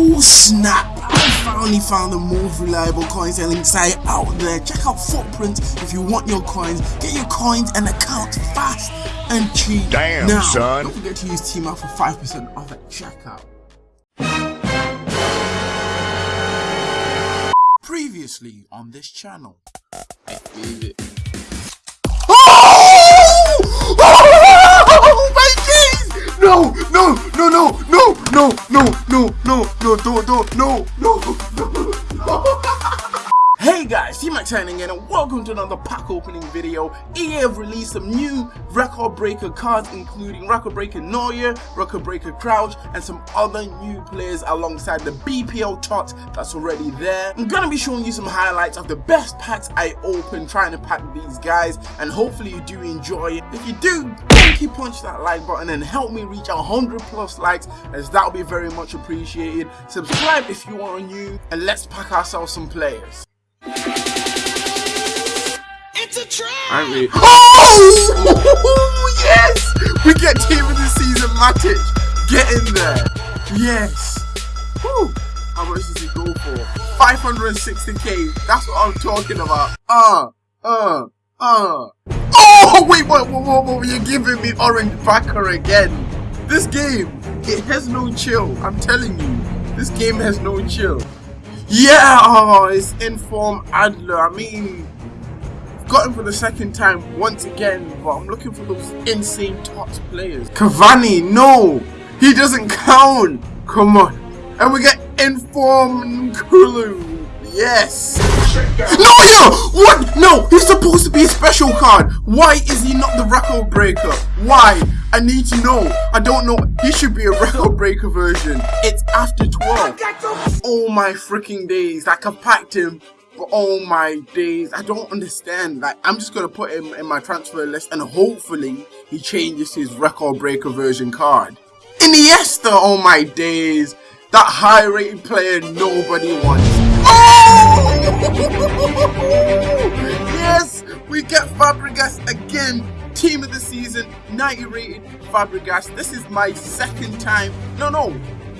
Oh snap! I finally found the most reliable coin selling site out there. Check out Footprint if you want your coins. Get your coins and account fast and cheap. Damn, now, son. Don't forget to use Team Up for 5% off at checkout. Previously on this channel. I believe it. Oh! oh my days! No, no, no, no, no, no, no, no, no, go, do door, no! Hey guys, T-Max signing in and welcome to another pack opening video. EA have released some new record breaker cards including record breaker Neuer, record breaker Crouch and some other new players alongside the BPL tot that's already there. I'm gonna be showing you some highlights of the best packs I opened trying to pack these guys and hopefully you do enjoy it. If you do, keep punch that like button and help me reach 100 plus likes as that would be very much appreciated. Subscribe if you are new and let's pack ourselves some players. It's a trap! Aren't we? Oh! yes! We get team of the season Matic. Get in there. Yes. Whew. How much does he go for? 560k. That's what I'm talking about. Uh, uh, uh. Oh, wait, what, what, what, what, you're giving me orange backer again. This game, it has no chill. I'm telling you. This game has no chill. Yeah, oh, it's Inform Adler. I mean, got him for the second time once again, but I'm looking for those insane top players. Cavani, no! He doesn't count! Come on. And we get Inform Kulu. Yes! No, yeah! What? No! Supposed to be a special card! Why is he not the record breaker? Why? I need to know. I don't know. He should be a record breaker version. It's after 12. Oh my freaking days. Like, I've packed him but oh my days, I don't understand. Like, I'm just gonna put him in my transfer list and hopefully he changes his record breaker version card. Iniesta, oh my days. That high rated player nobody wants. Oh! yes, we get Fabregas again. Team of the season, 90 rated Fabregas. This is my second time. No, no,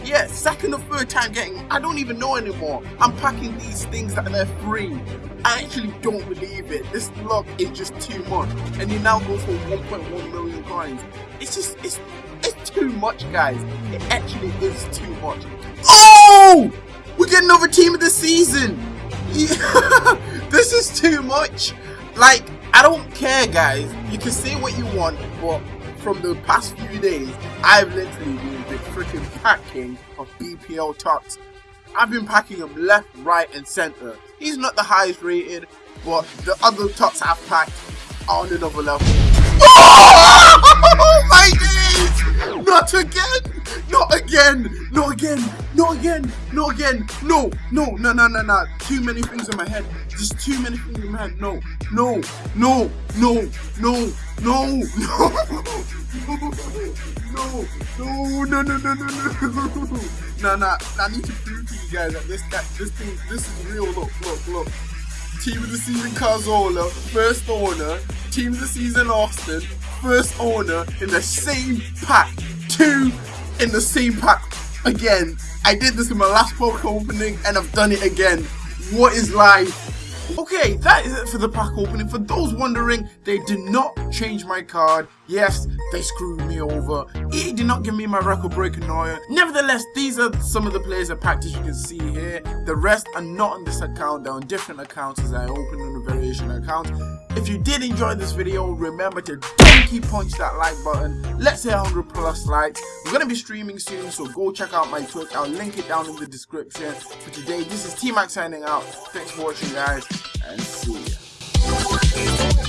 yeah, second or third time getting, I don't even know anymore. I'm packing these things that they're free. I actually don't believe it. This luck is just too much. And you now go for 1.1 million coins. It's just, it's, it's too much, guys. It actually is too much. Oh! We get another team of the season. Yeah. Too much. Like, I don't care, guys. You can say what you want, but from the past few days, I've literally been the freaking packing of BPL tots. I've been packing them left, right, and center. He's not the highest rated, but the other tots I've packed are on another level. Oh my days! Not again! Not again! Not again! Not again! Not again! No! No! No! No! No! No! Too many things in my head. Just too many things in my head. No! No! No! No! No! No! No! No! No! No! No! No! No! No! No! No! I need to prove to you guys that this guy, this thing, this is real. Look! Look! Look! Team of the season Cazorla, first owner. Team of the season Austin, first owner in the same pack. Two in the same pack again. I did this in my last poke opening and I've done it again. What is life? Okay, that is it for the pack opening. For those wondering, they did not change my card. Yes, they screwed me over. He did not give me my record breaking Neuer. Nevertheless, these are some of the players I packed as you can see here. The rest are not on this account, they're on different accounts as I opened on the variation account. If you did enjoy this video, remember to donkey punch that like button. Let's hit 100 plus likes. I'm going to be streaming soon, so go check out my Twitch. I'll link it down in the description. For today, this is T-Max signing out. Thanks for watching, guys, and see ya.